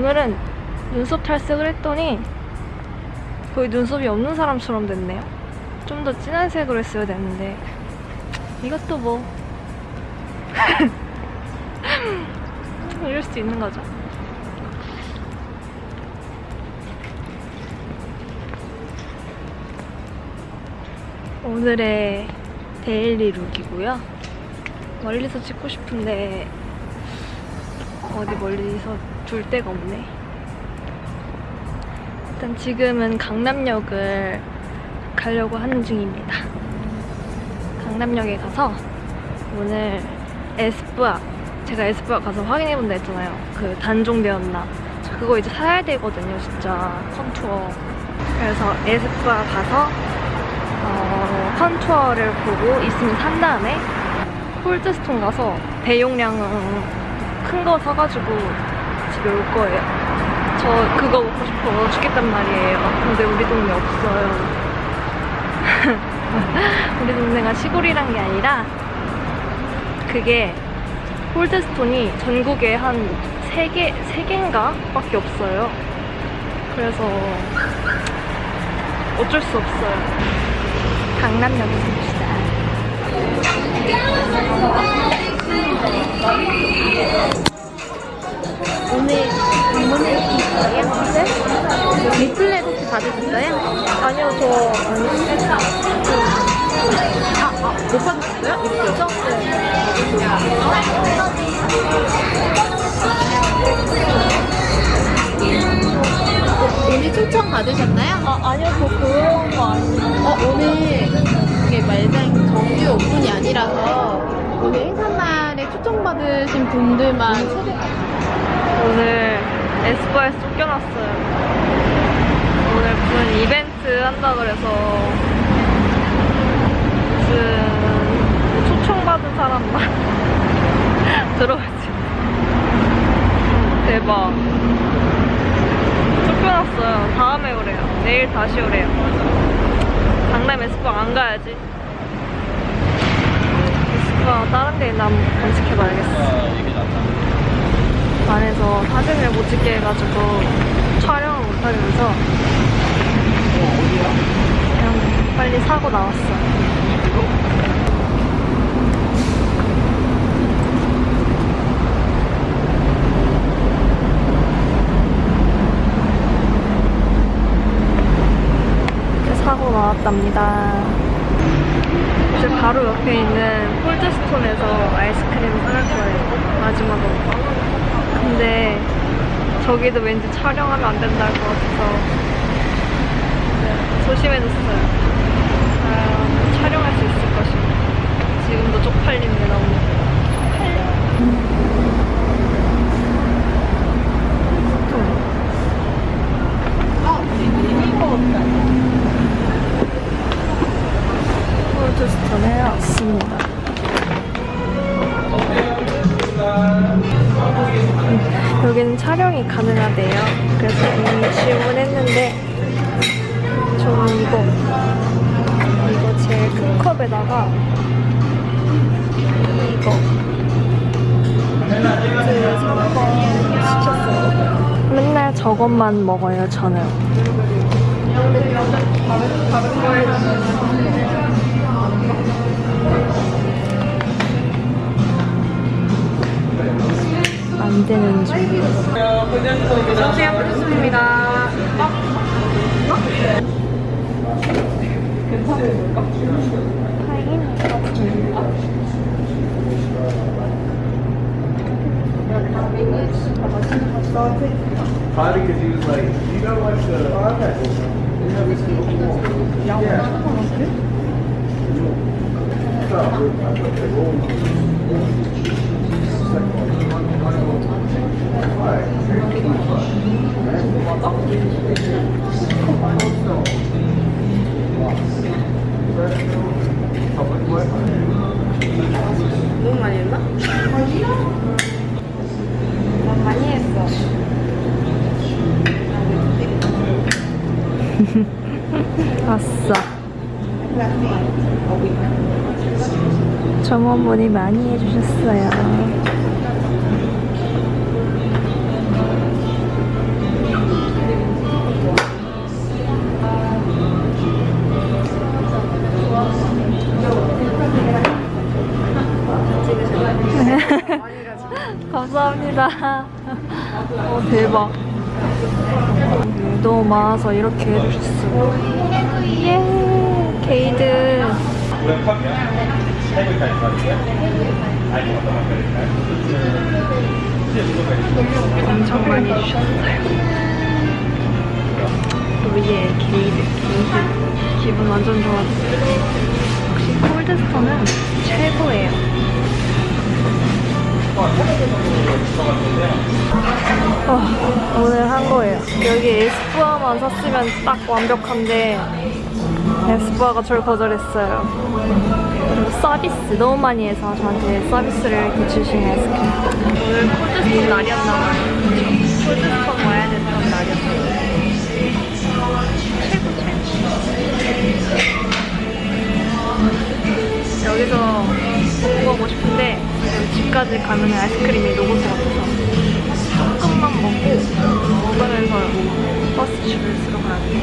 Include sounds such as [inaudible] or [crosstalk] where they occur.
오늘은 눈썹 탈색을 했더니 거의 눈썹이 없는 사람처럼 됐네요. 좀 더 진한 색으로 했어야 되는데 이것도 뭐 [laughs] 이럴 수 있는 거죠. 오늘의 데일리 룩이고요. 멀리서 찍고 싶은데 어디 멀리서 둘 데가 없네. 일단 지금은 강남역을 가려고 하는 중입니다. 강남역에 가서 오늘 에스쁘아 제가 에스쁘아 가서 확인해 본다 했잖아요. 그 단종되었나. 저 그거 이제 사야 되거든요, 진짜 컨투어. 그래서 에스쁘아 가서 어, 컨투어를 보고 있으면 산 다음에 홀드스톤 가서 대용량은 큰 거 사가지고 집에 올 거예요. 저 그거 먹고 싶어 죽겠단 말이에요. 근데 우리 동네 없어요. [laughs] 우리 동네가 시골이란 게 아니라 그게 홀드스톤이 전국에 한 3개, 3개인가? 밖에 없어요. 그래서 어쩔 수 없어요. 강남역에서 봅시다. 오늘 방문해 주신 거예요? 네? 리플렛 혹시 받으셨어요? 아니요, 저. 아, 아, 못 받으셨어요? 있죠? 오늘 초청 받으셨나요? 아, 아니요, 저 그런 거 아니에요. 어, 오늘 이게 말장 정규 오픈이 아니라서 오늘 행사날 에 초청받으신 분들만 오늘 에스파에서 쫓겨났어요. 오늘 무슨 이벤트 한다 그래서 무슨 초청받은 사람만 [laughs] 들어가지고 대박. 쫓겨났어요. 다음에 오래요. 내일 다시 오래요. 강남 에스파 안 가야지. 에스파 다른 데 있나 한번 검색해봐야겠어. 안에서 사진을 못 찍게 해가지고 촬영을 못 하면서 그냥 빨리 사고 나왔어요. 이렇게 사고 나왔답니다. 이제 바로 옆에 있는 폴드스톤에서 아이스크림을 사갈 거예요. 마지막으로. 근데 저기도 왠지 촬영하면 안 된다고 같아서 네, 조심해줬어요. 아, 촬영할 수 있을 것입니다. 지금도 쪽팔립니다. 너무. 폴드 가능하대요. 그래서 이미 주문했는데 저는 이거 이거 제일 큰 컵에다가 이거 그 3번 시켰어요. 맨날 저것만 먹어요, 저는. 만드는 중. 안녕하세요. 프리스입니다. 파인 Probably because he was like, you know what the. Oh, okay. You know, this is- Yeah. 너무 많이 했나? 난 많이 했어. [laughs] 아싸. 점원분이 많이 해주셨어요. [laughs] 감사합니다. 어, 대박. 너무 많아서 이렇게 해주셨어. 예 개이득. 엄청 많이 주셨어요. 또 위에 개이득, 개이득. 기분 완전 좋았어요. 역시 콜드스톤은 최고예요. 어, 오늘 한 거예요. 여기 에스쁘아만 샀으면 딱 완벽한데 에스쁘아가 저를 거절했어요. 그리고 서비스 너무 많이 해서 저한테 서비스를 이렇게 주신 에스크림. 오늘 콜드스톤 날이었나 봐요. 콜드스톤 와야. 최고 최고. 여기서 먹고 가고 싶은데 집까지 가면 아이스크림이 녹을 것 같아서 조금만 먹고 먹으면서 버스 줄을 쓰러 가야 돼요.